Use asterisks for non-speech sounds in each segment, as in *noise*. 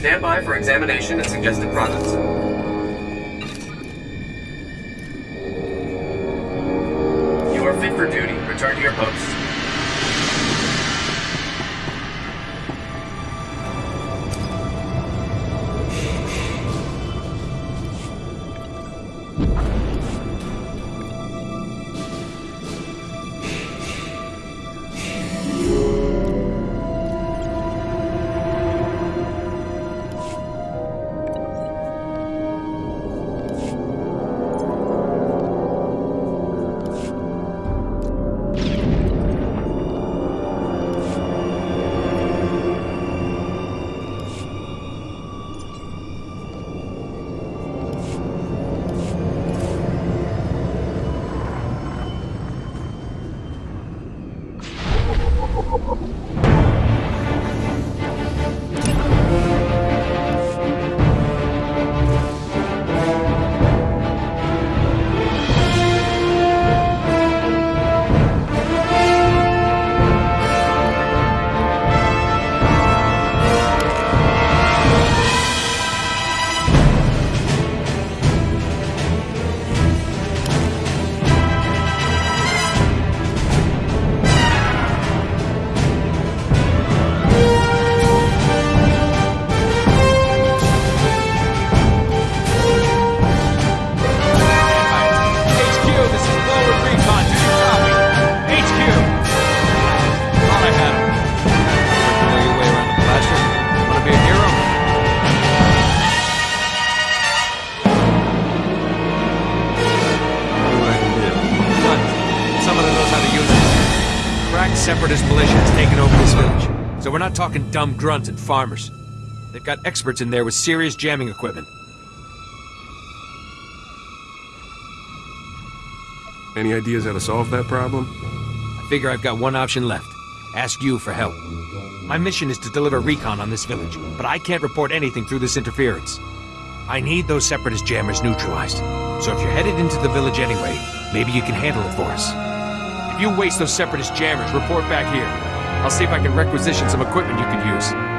Stand by for examination and suggested products. Over this village. So we're not talking dumb grunts and farmers. They've got experts in there with serious jamming equipment. Any ideas how to solve that problem? I figure I've got one option left. Ask you for help. My mission is to deliver recon on this village, but I can't report anything through this interference. I need those separatist jammers neutralized. So if you're headed into the village anyway, maybe you can handle it for us. If you waste those separatist jammers, report back here. I'll see if I can requisition some equipment you could use.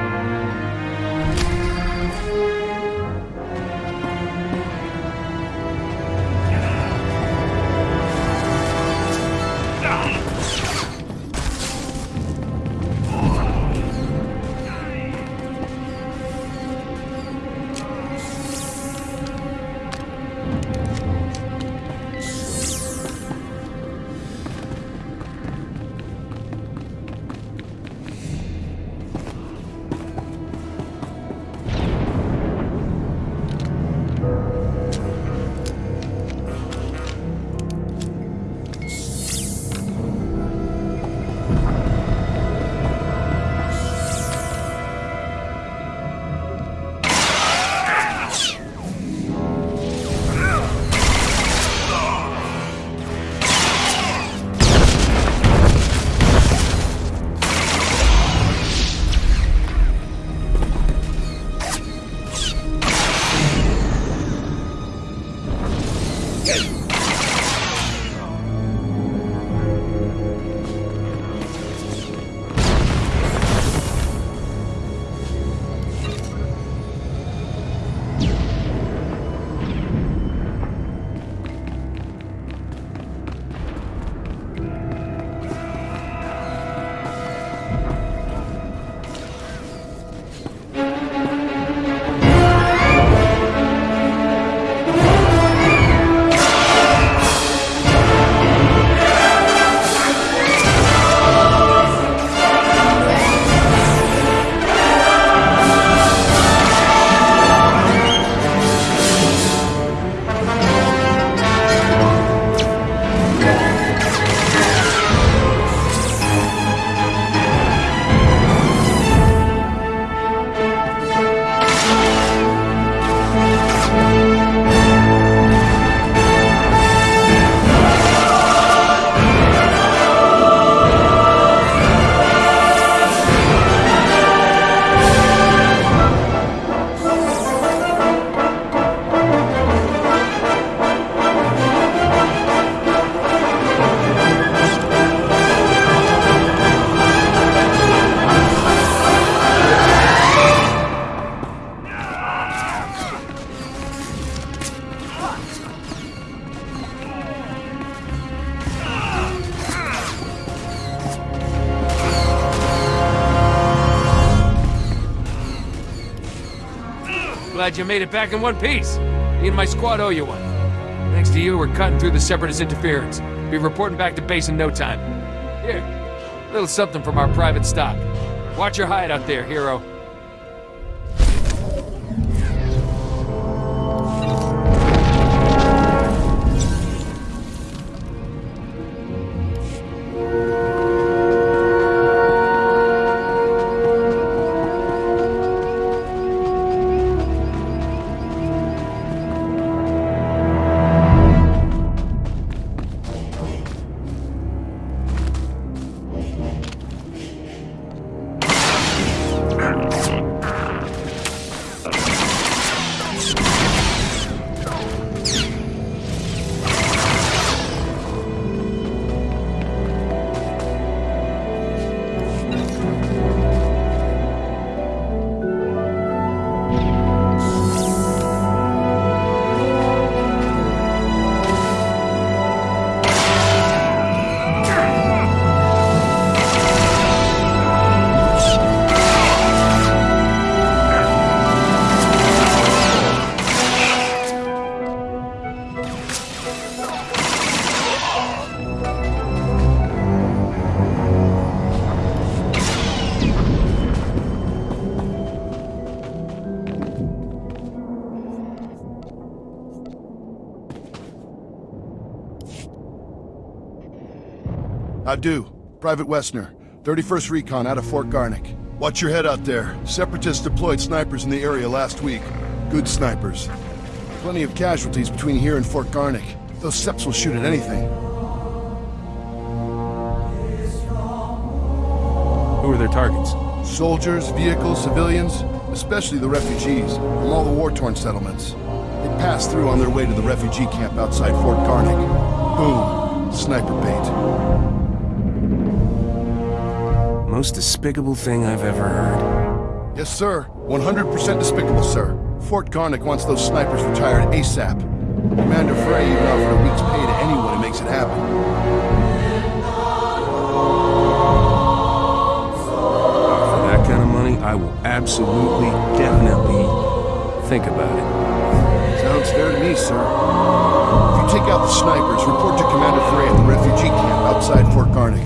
Glad you made it back in one piece. Me and my squad owe you one. Thanks to you, we're cutting through the Separatist interference. Be reporting back to base in no time. Here, a little something from our private stock. Watch your hide out there, hero. Do. Private Wessner, 31st Recon out of Fort Garnik. Watch your head out there. Separatists deployed snipers in the area last week. Good snipers. Plenty of casualties between here and Fort Garnik. Those Seps will shoot at anything. Who are their targets? Soldiers, vehicles, civilians, especially the refugees from all the war-torn settlements. They passed through on their way to the refugee camp outside Fort Garnik. Boom. Sniper bait. Most despicable thing I've ever heard. Yes, sir. 100% despicable, sir. Fort Garnik wants those snipers retired ASAP. Commander Frey even offered a week's pay to anyone who makes it happen. For that kind of money, I will absolutely, definitely think about it. Sounds fair to me, sir. If you take out the snipers, report to Commander Frey at the refugee camp outside Fort Garnik.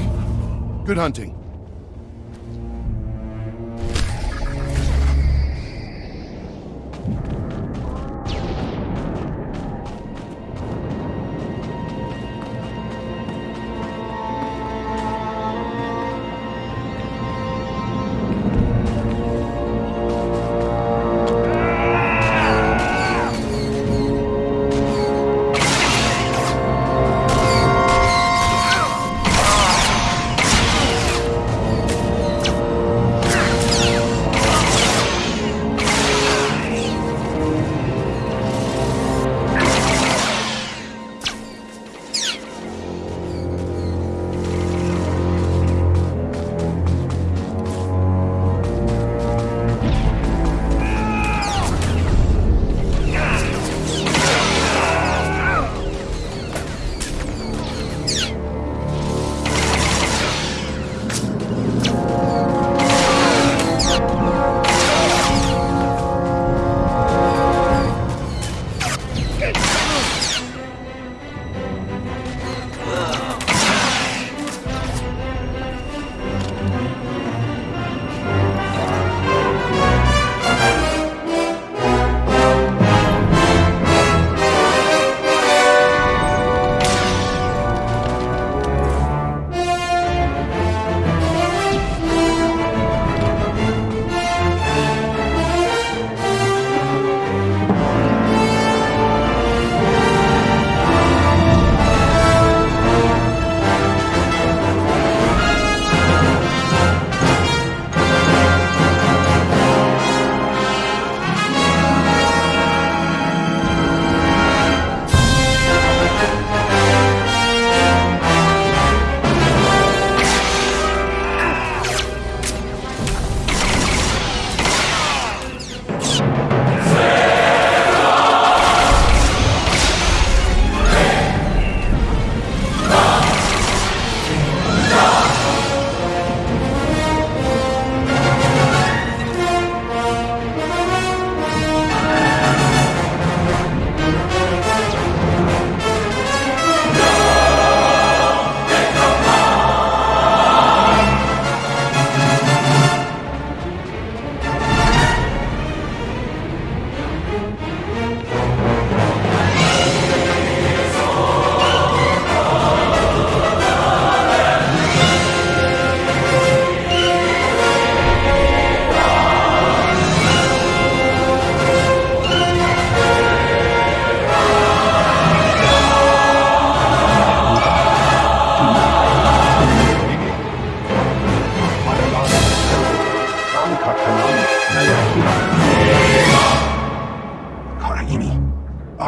Good hunting.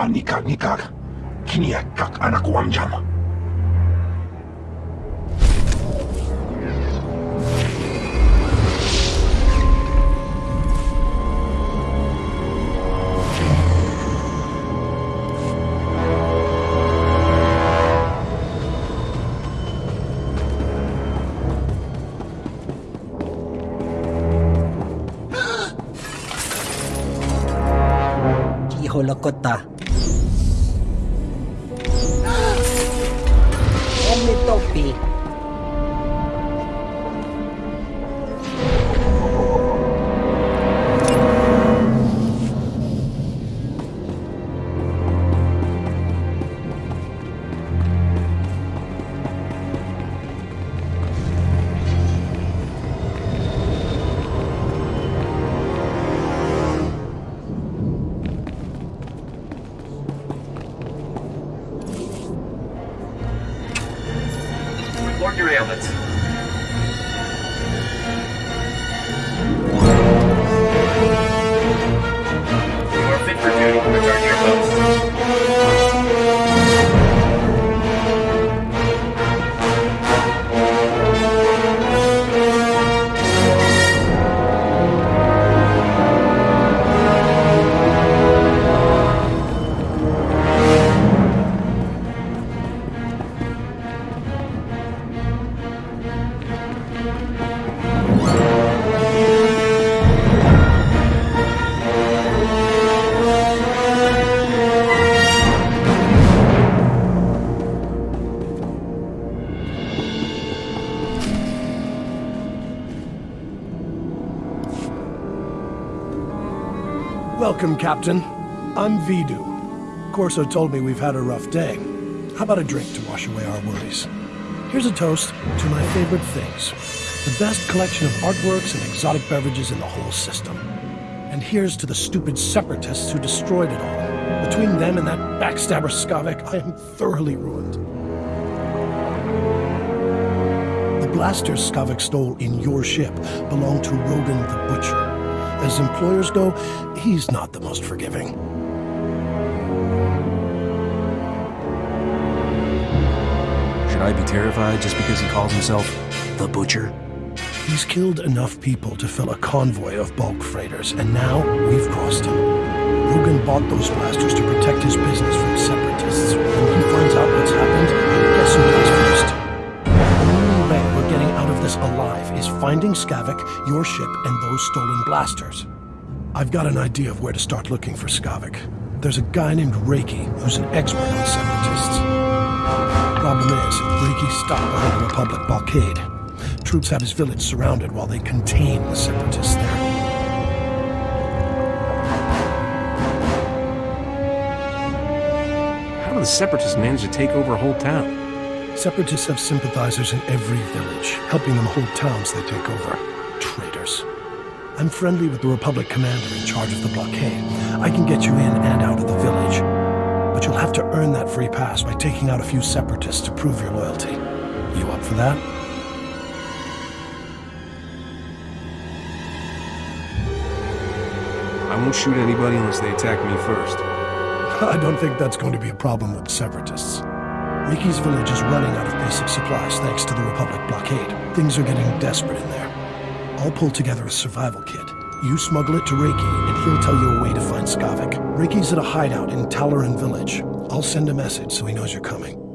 Nikah, nikah. Kini ya kak anak uam jam. Holokota. Welcome, Captain. I'm Vidu. Corso told me we've had a rough day. How about a drink to wash away our worries? Here's a toast to my favorite things. The best collection of artworks and exotic beverages in the whole system. And here's to the stupid separatists who destroyed it all. Between them and that backstabber Skavak, I am thoroughly ruined. The blasters Skavak stole in your ship belong to Rogun the Butcher. As employers go, he's not the most forgiving. Should I be terrified just because he calls himself the Butcher? He's killed enough people to fill a convoy of bulk freighters, and now we've crossed him. Rogun bought those blasters to protect his business from separatists. When he finds out what's happened, guess who dies this alive is finding Skavak, your ship, and those stolen blasters. I've got an idea of where to start looking for Skavak. There's a guy named Reiki who's an expert on separatists. Problem is, Reiki's stuck behind the Republic blockade. Troops have his village surrounded while they contain the separatists there. How do the Separatists manage to take over a whole town? Separatists have sympathizers in every village, helping them hold towns they take over. Traitors. I'm friendly with the Republic commander in charge of the blockade. I can get you in and out of the village. But you'll have to earn that free pass by taking out a few separatists to prove your loyalty. You up for that? I won't shoot anybody unless they attack me first. *laughs* I don't think that's going to be a problem with separatists. Riki's village is running out of basic supplies thanks to the Republic blockade. Things are getting desperate in there. I'll pull together a survival kit. You smuggle it to Reiki, and he'll tell you a way to find Skavak. Reiki's at a hideout in Talloran village. I'll send a message so he knows you're coming.